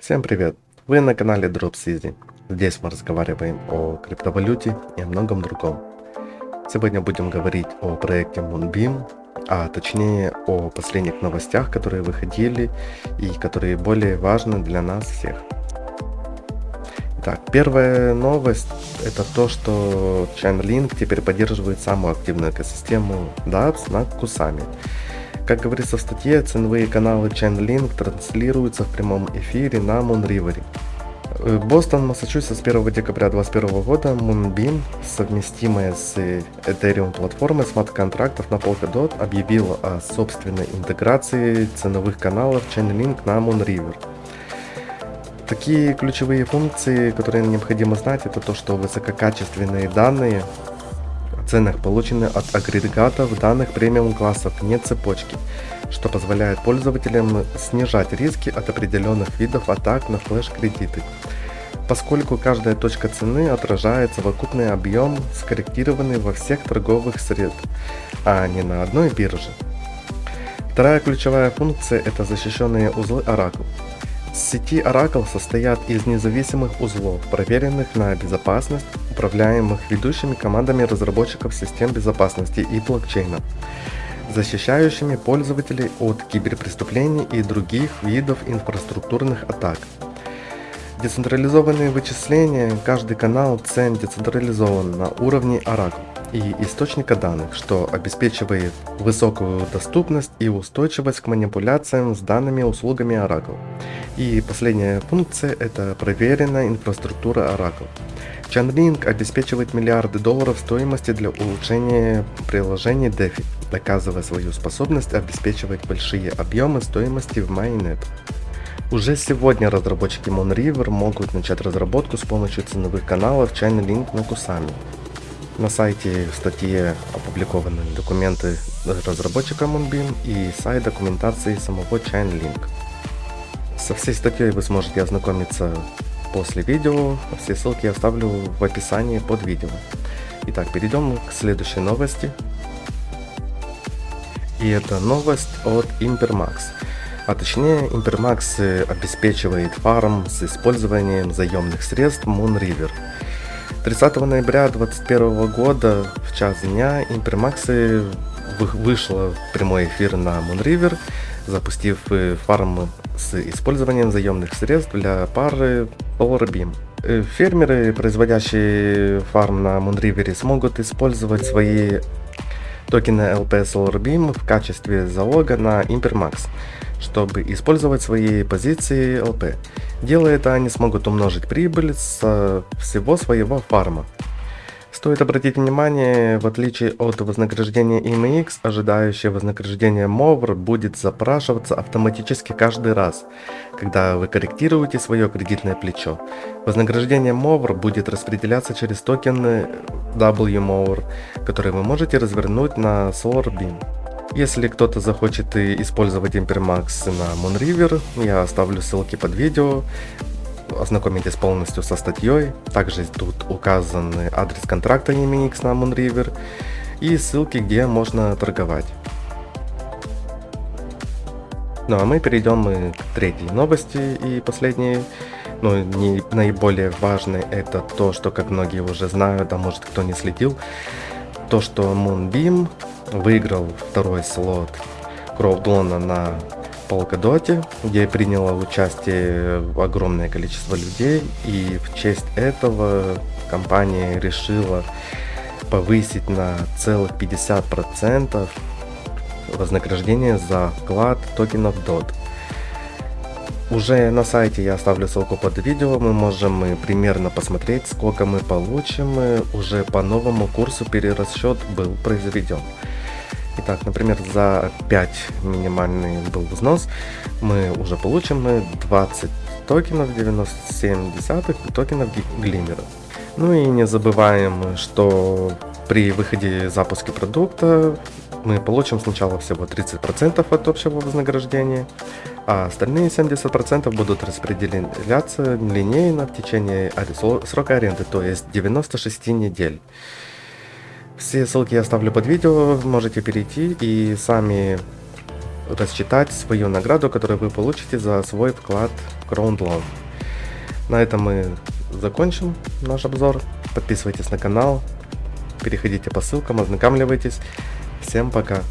Всем привет! Вы на канале Drops Здесь мы разговариваем о криптовалюте и о многом другом. Сегодня будем говорить о проекте Moonbeam, а точнее о последних новостях, которые выходили и которые более важны для нас всех. Итак, первая новость это то, что Chainlink теперь поддерживает самую активную экосистему dApps на Кусами. Как говорится в статье, ценовые каналы Chainlink транслируются в прямом эфире на Moonriver. Э, Бостон, Массачусетс 1 декабря 2021 года Moonbeam, совместимая с Ethereum платформой смарт-контрактов на Polkadot, объявила о собственной интеграции ценовых каналов Chainlink на Moonriver. Такие ключевые функции, которые необходимо знать, это то, что высококачественные данные ценах получены от агрегатов данных премиум классов, не цепочки, что позволяет пользователям снижать риски от определенных видов атак на флеш-кредиты, поскольку каждая точка цены отражает совокупный объем, скорректированный во всех торговых средств, а не на одной бирже. Вторая ключевая функция – это защищенные узлы Oracle. Сети Oracle состоят из независимых узлов, проверенных на безопасность, управляемых ведущими командами разработчиков систем безопасности и блокчейна, защищающими пользователей от киберпреступлений и других видов инфраструктурных атак. Децентрализованные вычисления, каждый канал цен децентрализован на уровне Oracle и источника данных, что обеспечивает высокую доступность и устойчивость к манипуляциям с данными услугами Oracle. И последняя функция – это проверенная инфраструктура Oracle. Chainlink обеспечивает миллиарды долларов стоимости для улучшения приложений DeFi, доказывая свою способность обеспечивать большие объемы стоимости в Mainnet. Уже сегодня разработчики Moonriver могут начать разработку с помощью ценовых каналов Chainlink на Kusami. На сайте в статье опубликованы документы разработчика Moonbeam и сайт документации самого Chainlink. Со всей статьей вы сможете ознакомиться после видео, все ссылки я оставлю в описании под видео. Итак, перейдем к следующей новости. И это новость от Impermax. А точнее, Impermax обеспечивает фарм с использованием заемных средств Moonriver. 30 ноября 2021 года в час дня Impermax вышла в прямой эфир на Moonriver, запустив фарм с использованием заемных средств для пары PowerBeam. Э, фермеры, производящие фарм на Moonriver, смогут использовать свои токены LP SolarBeam в качестве залога на Impermax чтобы использовать свои позиции ЛП. Делая это, они смогут умножить прибыль с всего своего фарма. Стоит обратить внимание, в отличие от вознаграждения IMX, ожидающее вознаграждение MOVR будет запрашиваться автоматически каждый раз, когда вы корректируете свое кредитное плечо. Вознаграждение MOVR будет распределяться через токены WMOVR, которые вы можете развернуть на SolarBeam. Если кто-то захочет использовать Impermax на Moonriver, я оставлю ссылки под видео. Ознакомитесь полностью со статьей. Также тут указан адрес контракта EMX на Moonriver и ссылки, где можно торговать. Ну а мы перейдем к третьей новости и последней. Ну, не наиболее важной это то, что, как многие уже знают, а может кто не следил, то, что Moonbeam выиграл второй слот Кроудлона на Полкадоте, где приняло участие огромное количество людей, и в честь этого компания решила повысить на целых 50% вознаграждение за вклад токенов DOT. Уже на сайте я оставлю ссылку под видео, мы можем примерно посмотреть, сколько мы получим, уже по новому курсу перерасчет был произведен. Итак, например, за 5 минимальный был взнос, мы уже получим 20 токенов 97 десятых токенов глиммера. Ну и не забываем, что при выходе запуска продукта мы получим сначала всего 30% от общего вознаграждения, а остальные 70% будут распределяться линейно в течение срока аренды, то есть 96 недель. Все ссылки я оставлю под видео, можете перейти и сами рассчитать свою награду, которую вы получите за свой вклад в CrownLoan. На этом мы закончим наш обзор. Подписывайтесь на канал, переходите по ссылкам, ознакомливайтесь. Всем пока!